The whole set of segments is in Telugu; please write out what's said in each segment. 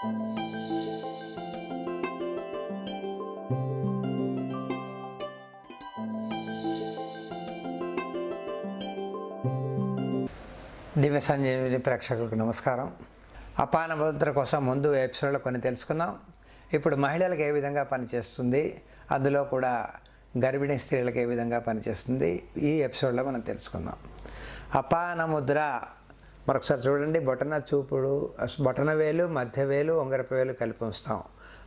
దివ్య సంజీవిని ప్రేక్షకులకు నమస్కారం. అపాన ముద్ర కోసం ముందు ఎపిసోడ్లో కొన్ని తెలుసుకున్నాం ఇప్పుడు మహిళలకు ఏ విధంగా పనిచేస్తుంది? అందులో కూడా గర్భిణీ స్త్రీలకు ఏ విధంగా పనిచేస్తుంది? ఈ ఎపిసోడ్లో మనం తెలుసుకుందాం. అపాన ముద్ర మరొకసారి చూడండి బొటన చూపుడు బొటన వేలు మధ్య వేలు ఉంగరపు వేలు కలిపి ఉంచుతాం.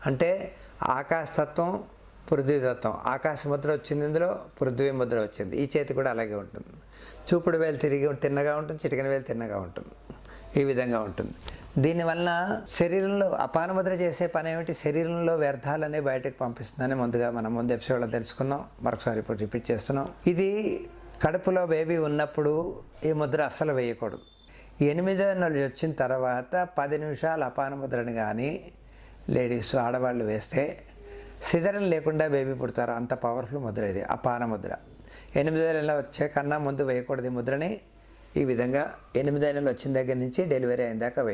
అంటే ఆకాశతత్వం పృథ్వీతత్వం. ఆకాశ ముద్ర వచ్చింది ఇందులో పృథ్వీ ముద్ర వచ్చింది. ఈ చేతి కూడా అలాగే ఉంటుంది. చూపుడు వేలు తిరిగి తిన్నగా ఉంటుంది చిటికన వేలు తిన్నగా ఉంటుంది. ఈ విధంగా ఉంటుంది. దీనివల్ల శరీరంలో అపాన ముద్ర చేసే పని ఏమిటి? శరీరంలో వ్యర్థాలనే బయటకు పంపిస్తుందని ముందుగా మనం ముందు ఎపిసోడ్లో తెలుసుకున్నాం. మరొకసారి ఇప్పుడు రిపీట్ చేస్తున్నాం. ఇది కడుపులో బేబీ ఉన్నప్పుడు ఈ ముద్ర అస్సలు వేయకూడదు. ఎనిమిదో నెలలు వచ్చిన తర్వాత పది నిమిషాలు అపాన ముద్రని కానీ లేడీస్ ఆడవాళ్ళు వేస్తే సిజరన్ లేకుండా బేబీ పుడతారు. అంత పవర్ఫుల్ ముద్ర ఇది అపాన ముద్ర. ఎనిమిదో నెలలు వచ్చే కన్నా ముందు వేయకూడదు ఈ ముద్రని. ఈ విధంగా ఎనిమిదో నెలలు వచ్చిన దగ్గర నుంచి డెలివరీ అయిన దాకా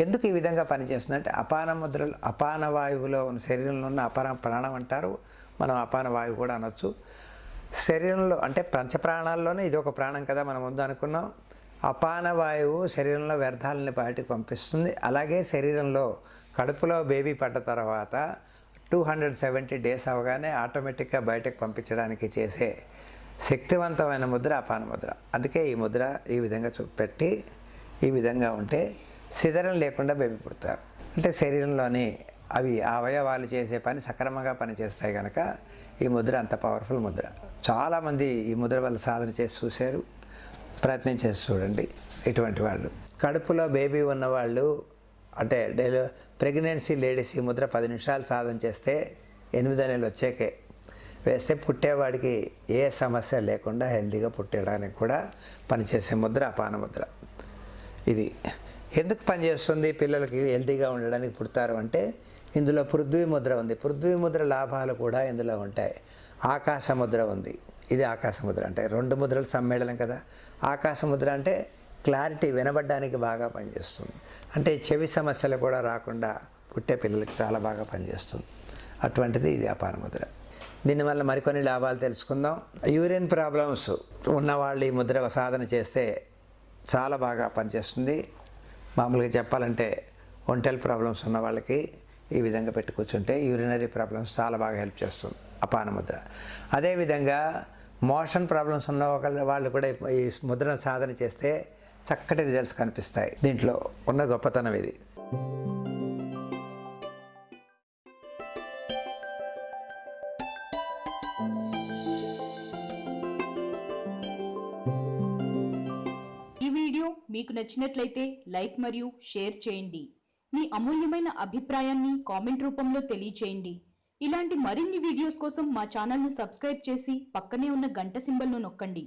ఎందుకు ఈ విధంగా పనిచేస్తుందంటే అపాన ముద్రలు అపాన వాయువులో ఉన్న శరీరంలో ఉన్న అపాన ప్రాణం అంటారు. మనం అపాన వాయువు కూడా అనొచ్చు. శరీరంలో అంటే పంచప్రాణాల్లోనే ఇది ఒక ప్రాణం కదా మనం ముందు అనుకున్నాం. అపానవాయువు శరీరంలో వ్యర్థాలని బయటకు పంపిస్తుంది. అలాగే శరీరంలో కడుపులో బేబీ పడ్డ తర్వాత టూ హండ్రెడ్ సెవెంటీ డేస్ అవగానే ఆటోమేటిక్గా బయటకు పంపించడానికి చేసే శక్తివంతమైన ముద్ర అపాన ముద్ర. అందుకే ఈ ముద్ర ఈ విధంగా చూపెట్టి ఈ విధంగా ఉంటే సిదరం లేకుండా బేబీ పుడతారు. అంటే శరీరంలోని అవి అవయవాలు చేసే పని సక్రమంగా పనిచేస్తాయి కనుక ఈ ముద్ర అంత పవర్ఫుల్ ముద్ర. చాలామంది ఈ ముద్ర వల్ల సాధన చేసి చూశారు. ప్రయత్నం చేసి చూడండి ఇటువంటి వాళ్ళు. కడుపులో బేబీ ఉన్నవాళ్ళు అంటే డెలి ప్రెగ్నెన్సీ లేడీస్ ఈ ముద్ర పది నిమిషాలు సాధన చేస్తే ఎనిమిదో నెలలు వచ్చాకే. వేస్తే పుట్టేవాడికి ఏ సమస్య లేకుండా హెల్తీగా పుట్టడానికి కూడా పనిచేసే ముద్ర అపాన ముద్ర. ఇది ఎందుకు పనిచేస్తుంది? పిల్లలకి హెల్తీగా ఉండడానికి పుడతారు అంటే ఇందులో పృథ్వీ ముద్ర ఉంది. పృథ్వీ ముద్ర లాభాలు కూడా ఇందులో ఉంటాయి. ఆకాశ ముద్ర ఉంది. ఇది ఆకాశ ముద్ర అంటే రెండు ముద్రలు సమ్మేళనం కదా. ఆకాశ ముద్ర అంటే క్లారిటీ వినబడ్డానికి బాగా పనిచేస్తుంది. అంటే చెవి సమస్యలు కూడా రాకుండా పుట్టే పిల్లలకి చాలా బాగా పనిచేస్తుంది. అటువంటిది ఇది అపాన ముద్ర. దీనివల్ల మరికొన్ని లాభాలు తెలుసుకుందాం. యూరిన్ ప్రాబ్లమ్స్ ఉన్నవాళ్ళు ఈ ముద్ర సాధన చేస్తే చాలా బాగా పనిచేస్తుంది. మామూలుగా చెప్పాలంటే ఒంటెల్ ప్రాబ్లమ్స్ ఉన్న వాళ్ళకి ఈ విధంగా పెట్టి కూర్చుంటే యూరినరీ ప్రాబ్లమ్స్ చాలా బాగా హెల్ప్ చేస్తుంది. అపాన ముద్ర. అదేవిధంగా మోషన్ ప్రాబ్లమ్స్ ఉన్న వాళ్ళు కూడా ఈ ముద్రణ సాధన చేస్తే చక్కటి రిజల్ట్స్ కనిపిస్తాయి. దీంట్లో ఉన్న గొప్పతనం ఇది. ఈ వీడియో మీకు నచ్చినట్లయితే లైక్ మరియు షేర్ చేయండి. మీ అమూల్యమైన అభిప్రాయాన్ని కామెంట్ రూపంలో తెలియచేయండి. ఇలాంటి మరిన్ని వీడియోస్ కోసం మా ఛానల్ను సబ్స్క్రైబ్ చేసి పక్కనే ఉన్న గంట సింబల్ను నొక్కండి.